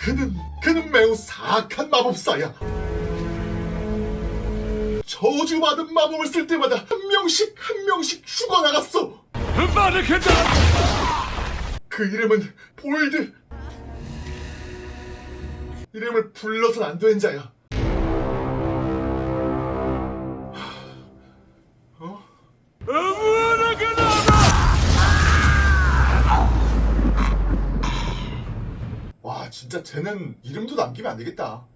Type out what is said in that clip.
그는 그는 매우 사악한 마법사야. 저주받은 마법을 쓸 때마다 한 명씩 한 명씩 죽어나갔어. 그 이름은 볼드. 이름을 불러선 안 되는 자야. 어? 진짜 쟤는 이름도 남기면 안 되겠다.